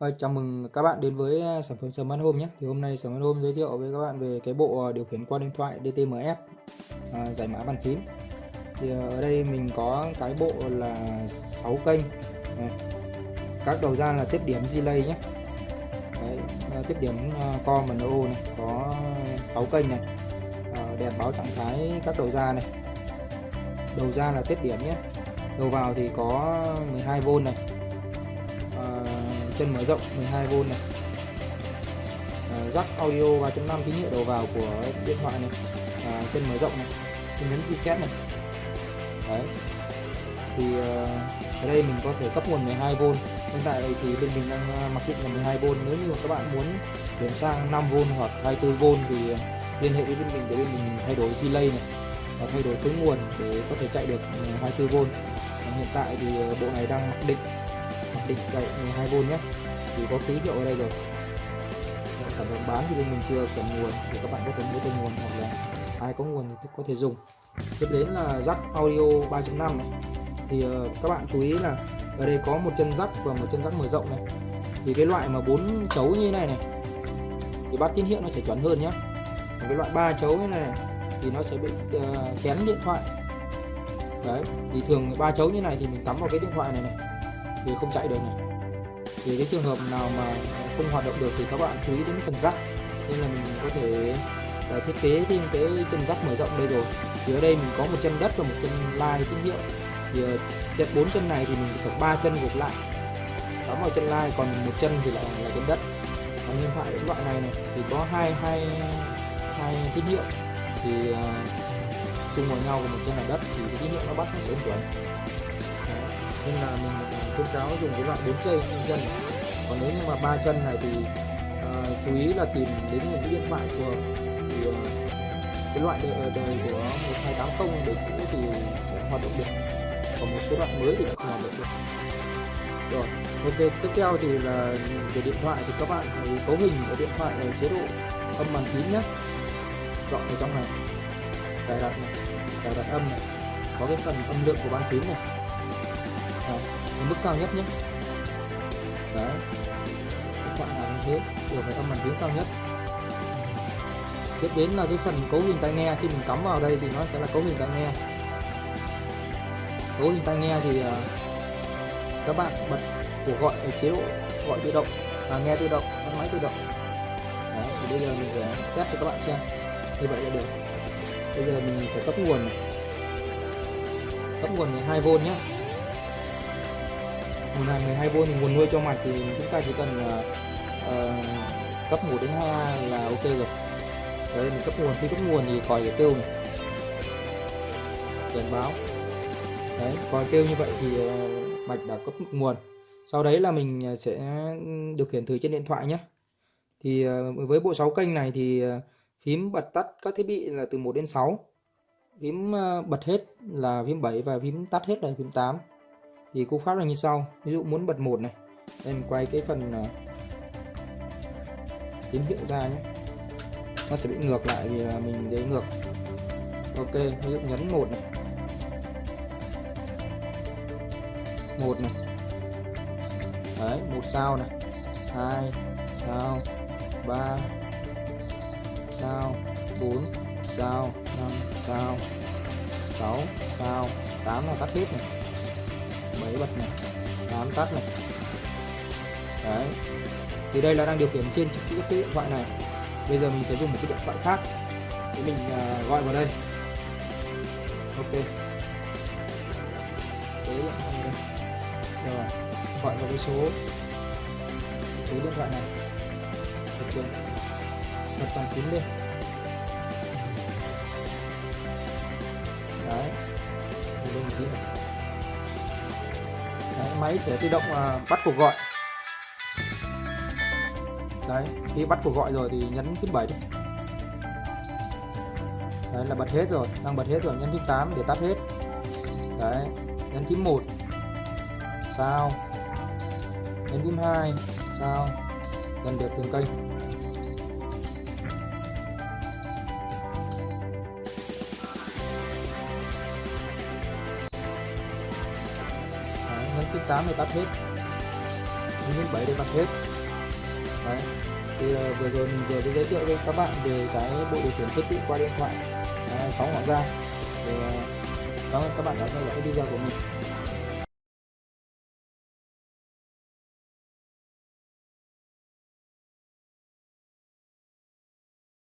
Ơi, chào mừng các bạn đến với à, sản phẩm Smart Home nhé. Thì hôm nay Smart Home giới thiệu với các bạn về cái bộ à, điều khiển qua điện thoại DTMF à, giải mã bàn phím. Thì à, ở đây mình có cái bộ là 6 kênh. Này. Các đầu ra là tiếp điểm delay nhé. Đấy, tiếp điểm com và no này có 6 kênh này. À, đèn báo trạng thái các đầu ra này. Đầu ra là tiếp điểm nhé. Đầu vào thì có 12V này chân mở rộng 12V này. À, jack audio 3.5 tín hiệu đầu vào của điện thoại này. À, chân mở rộng này chân nhấn reset này. Đấy. Thì ờ, ở đây mình có thể cấp nguồn 12V hiện tại thì bên mình đang ờ, mặc định là 12V nếu như các bạn muốn chuyển sang 5V hoặc 24V thì liên hệ với bên mình để bên mình thay đổi delay này và thay đổi tướng nguồn để có thể chạy được 24V hiện tại thì bộ này đang mặc định định vậy 12V nhé. Thì có ký hiệu ở đây rồi. Sản phẩm bán thì bên mình chưa cần nguồn thì các bạn có thể mua thêm nguồn hoặc là ai có nguồn thì có thể dùng. Tiếp đến là jack audio 3.5 này. Thì ờ, các bạn chú ý là ở đây có một chân jack và một chân jack mở rộng này. Thì cái loại mà bốn chấu như này này thì bắt tín hiệu nó sẽ chuẩn hơn nhé còn cái loại ba chấu như này, này thì nó sẽ bị uh, kén điện thoại. Đấy thì thường ba chấu như này thì mình cắm vào cái điện thoại này này thì không chạy được này. Thì cái trường hợp nào mà không hoạt động được thì các bạn chú ý đến phần rắc nên là mình có thể uh, thiết kế thêm cái chân rắc mở rộng đây rồi. Thì ở đây mình có một chân đất và một chân lai tín hiệu. Thì ờ, uh, chân bốn chân này thì mình sẽ ba chân gộp lại. Cắm vào chân lai còn một chân thì lại là chân đất. Còn điện thoại loại này này thì có hai hai hai tín hiệu. Thì uh, chung vào nhau của một chân là đất thì cái tín hiệu nó bắt nó sẽ chuẩn nên là mình khuyến cáo dùng cái loại bốn chân chân còn nếu như mà ba chân này thì uh, chú ý là tìm đến những cái điện thoại phù hợp thì uh, cái loại đời, đời của 1280 đời cũ thì sẽ hoạt động được. Còn một số loại mới thì không hoạt động được. Rồi ok tiếp theo thì là về điện thoại thì các bạn hãy cấu hình của điện thoại ở chế độ âm bàn phím nhé. Chọn ở trong này. Cài đặt này cài đặt âm này. Có cái phần âm lượng của bàn phím này. Ờ, ở mức cao nhất nhé. Đấy. Các bạn làm như thế đều phải âm bàn tiếng cao nhất. Tiếp đến là cái phần cấu hình tai nghe khi mình cắm vào đây thì nó sẽ là cấu hình tai nghe. Cấu hình tai nghe thì uh, các bạn bật cuộc gọi ở chế độ gọi tự động và nghe tự động tắt máy tự động. Đấy, thì bây giờ mình sẽ test cho các bạn xem. Như vậy là được. Bây giờ mình sẽ cấp nguồn này. cấp nguồn 12V nhé nguồn hàng 12V thì nguồn nuôi cho mạch thì chúng ta chỉ cần uh, cấp 1 đến 2 là ok rồi. Đấy mình cấp nguồn khi cấp nguồn thì còi để kêu này. Cảnh báo. Đấy còi kêu như vậy thì ờ, uh, mạch đã cấp nguồn. Sau đấy là mình sẽ điều khiển thử trên điện thoại nhé thì uh, với bộ 6 kênh này thì uh, phím bật tắt các thiết bị là từ 1 đến 6 phím uh, bật hết là phím 7 và phím tắt hết là phím 8 thì cú pháp là như sau. Ví dụ muốn bật một này. Em quay cái phần uh, tín hiệu ra nhé. Nó sẽ bị ngược lại vì là mình để ngược. Ok ví dụ nhấn một này. Một này. Đấy một sao này. Hai sao. Ba sao. Bốn sao. Năm sao. Sáu sao. Tám là tắt hết này. 7 bật này 8 tắt này. Đấy. Thì đây là đang điều khiển trên chiếc cái điện thoại này. Bây giờ mình sẽ dùng một cái điện thoại khác để mình uh, gọi vào đây. Ok. Cái điện thoại này đây. Rồi gọi vào cái số số điện thoại này. Ok bật toàn phím lên đấy. Lên một tí này máy sẽ tự động à, bắt cuộc gọi. Đấy, khi bắt cuộc gọi rồi thì nhấn phím 7 đi. Đấy, là bật hết rồi, đang bật hết rồi, nhấn phím 8 để tắt hết. Đấy, nhấn phím 1 sao? Nhấn phím 2 sao? Lần được từng kênh thứ 8 này tắt hết. Nhấn phím 7 để tắt hết. Đấy thì uh, vừa rồi mình vừa giới thiệu với các bạn về cái bộ điều khiển thiết bị qua điện thoại à, uh, 6 ngọn ra. Thì uh, cảm ơn các bạn đã theo dõi video của mình.